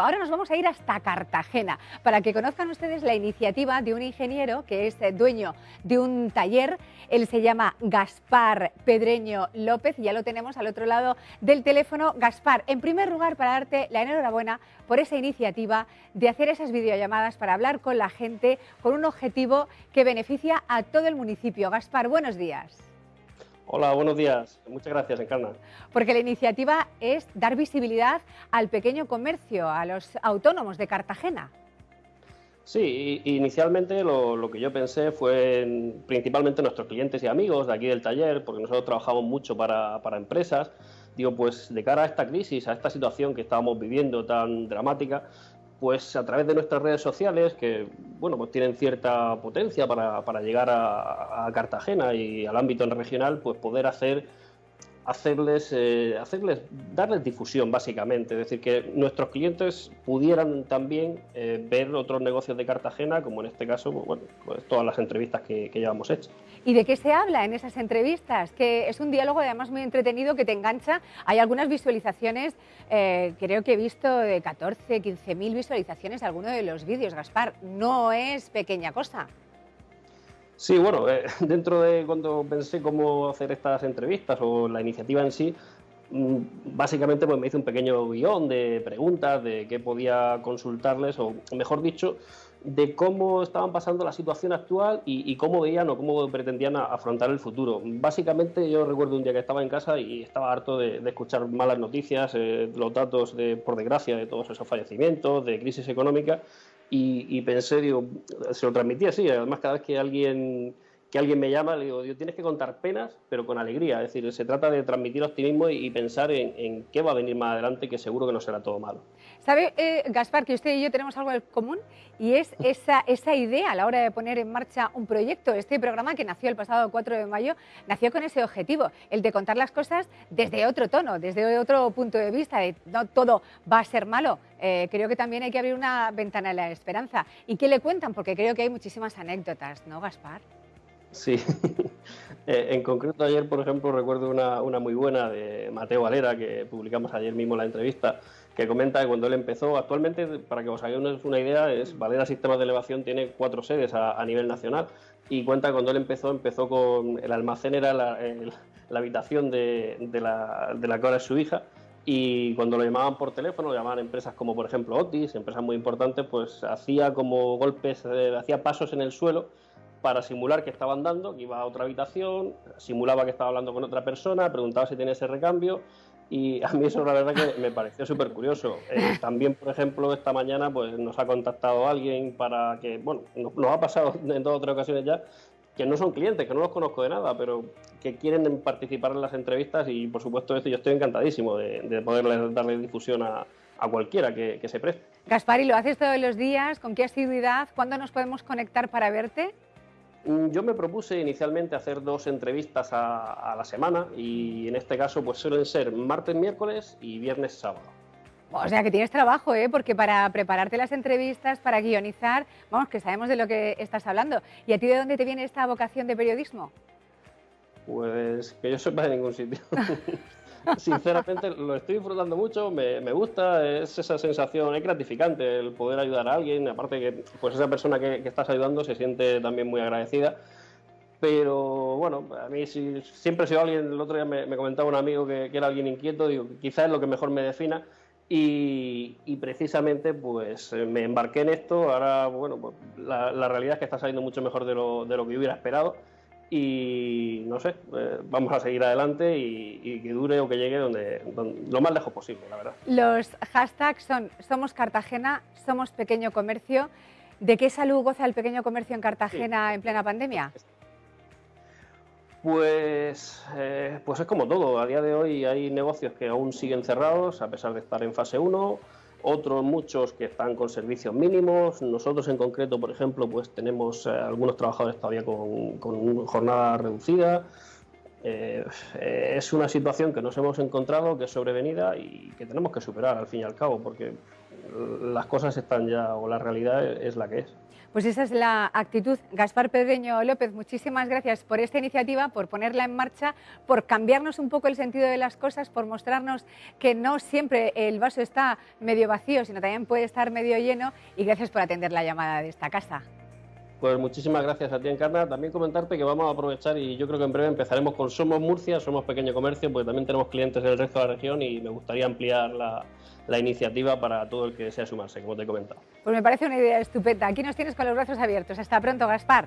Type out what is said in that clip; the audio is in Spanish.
Ahora nos vamos a ir hasta Cartagena para que conozcan ustedes la iniciativa de un ingeniero que es dueño de un taller. Él se llama Gaspar Pedreño López y ya lo tenemos al otro lado del teléfono. Gaspar, en primer lugar, para darte la enhorabuena por esa iniciativa de hacer esas videollamadas para hablar con la gente con un objetivo que beneficia a todo el municipio. Gaspar, buenos días. Hola, buenos días. Muchas gracias, Encarna. Porque la iniciativa es dar visibilidad al pequeño comercio, a los autónomos de Cartagena. Sí, inicialmente lo, que yo pensé fue principalmente nuestros clientes y amigos de aquí del taller, porque nosotros trabajamos mucho para, para empresas. Digo, pues de cara a esta crisis, a esta situación que estábamos viviendo tan dramática, pues a través de nuestras redes sociales, que bueno, pues tienen cierta potencia para, para llegar a, a, Cartagena y al ámbito regional, pues poder hacer hacerles, eh, hacerles, darles difusión básicamente, es decir, que nuestros clientes pudieran también eh, ver otros negocios de Cartagena, como en este caso, pues, pues todas las entrevistas que, que, llevamos hechas. ¿Y de qué se habla en esas entrevistas? Que es un diálogo además muy entretenido que te engancha. Hay algunas visualizaciones, eh, creo que he visto de 14, 15 mil visualizaciones alguno de los vídeos, Gaspar. No es pequeña cosa. Sí, bueno, eh, dentro de cuando pensé cómo hacer estas entrevistas o la iniciativa en sí, mm, básicamente pues me hice un pequeño guion de preguntas de qué podía consultarles, o mejor dicho, de cómo estaban pasando la situación actual y, cómo veían o cómo pretendían afrontar el futuro. Básicamente yo recuerdo un día que estaba en casa y estaba harto de, escuchar malas noticias, eh, los datos de, por desgracia de todos esos fallecimientos, de crisis económica y, pensé, digo, se lo transmití así, además cada vez que alguien que alguien me llama, le digo, tienes que contar penas, pero con alegría. Es decir, se trata de transmitir optimismo y, pensar en, qué va a venir más adelante, que seguro que no será todo malo. ¿Sabe, eh, Gaspar, que usted y yo tenemos algo en común? Y es esa, esa idea a la hora de poner en marcha un proyecto. Este programa que nació el pasado 4 de mayo, nació con ese objetivo, el de contar las cosas desde otro tono, desde otro punto de vista, de no todo va a ser malo. Eh, creo que también hay que abrir una ventana a la esperanza. ¿Y qué le cuentan? Porque creo que hay muchísimas anécdotas, ¿no, Gaspar? Sí, eh, en concreto ayer, por ejemplo, recuerdo una, una, muy buena de Mateo Valera, que publicamos ayer mismo la entrevista, que comenta que cuando él empezó, actualmente, para que os hagáis una idea, es Valera Sistemas de Elevación tiene cuatro sedes a, nivel nacional y cuenta que cuando él empezó, empezó con el almacén, era la, la habitación de, de, la, de la que ahora es su hija, y cuando lo llamaban por teléfono, lo llamaban empresas como por ejemplo Otis, empresas muy importantes, pues hacía como golpes, eh, hacía pasos en el suelo para simular que estaba andando, que iba a otra habitación, simulaba que estaba hablando con otra persona, preguntaba si tenía ese recambio y a mí eso la verdad que me pareció súper curioso. Eh, también, por ejemplo, esta mañana pues nos ha contactado alguien para que, bueno, nos, ha pasado en dos o tres ocasiones ya, que no son clientes, que no los conozco de nada, pero que quieren participar en las entrevistas y por supuesto esto yo estoy encantadísimo de, de poderles darle difusión a, a cualquiera que, que se preste. Gaspar, ¿y lo haces todos los días? ¿Con qué asiduidad? ¿Cuándo nos podemos conectar para verte? Mm, yo me propuse inicialmente hacer dos entrevistas a, la semana y en este caso pues suelen ser martes, miércoles y viernes, sábado. O sea que tienes trabajo, ¿eh? porque para prepararte las entrevistas, para guionizar, vamos, que sabemos de lo que estás hablando. ¿Y a ti de dónde te viene esta vocación de periodismo? Pues que yo sepa de ningún sitio. sinceramente lo estoy disfrutando mucho, me, me, gusta, es esa sensación, es gratificante el poder ayudar a alguien, aparte que pues esa persona que, estás ayudando se siente también muy agradecida. Pero bueno, a mí si, siempre he sido alguien, el otro día me, me comentaba un amigo que, que, era alguien inquieto, digo, quizás es lo que mejor me defina. Y, y, precisamente pues me embarqué en esto, ahora bueno, pues, la, la, realidad es que está saliendo mucho mejor de lo, de lo que yo hubiera esperado y no sé, eh, vamos a seguir adelante y, que dure o que llegue donde, lo más lejos posible, la verdad. Los hashtags son Somos Cartagena, Somos Pequeño Comercio. ¿De qué salud goza el pequeño comercio en Cartagena en plena pandemia? Pues, eh, pues es como todo. A día de hoy hay negocios que aún siguen cerrados a pesar de estar en fase 1 otros muchos que están con servicios mínimos. Nosotros en concreto, por ejemplo, pues tenemos eh, algunos trabajadores todavía con, jornada reducida. Eh, es una situación que nos hemos encontrado, que es sobrevenida y que tenemos que superar al fin y al cabo, porque las cosas están ya, o la realidad es la que es. Pues esa es la actitud. Gaspar Pedreño López, muchísimas gracias por esta iniciativa, por ponerla en marcha, por cambiarnos un poco el sentido de las cosas, por mostrarnos que no siempre el vaso está medio vacío, sino también puede estar medio lleno. Y gracias por atender la llamada de esta casa. Pues muchísimas gracias a ti, Encarna. También comentarte que vamos a aprovechar y yo creo que en breve empezaremos con Somos Murcia, Somos Pequeño Comercio, porque también tenemos clientes del resto de la región y me gustaría ampliar la, la iniciativa para todo el que sea sumarse, como te he comentado. Pues me parece una idea estupenda. Aquí nos tienes con los brazos abiertos. Hasta pronto, Gaspar.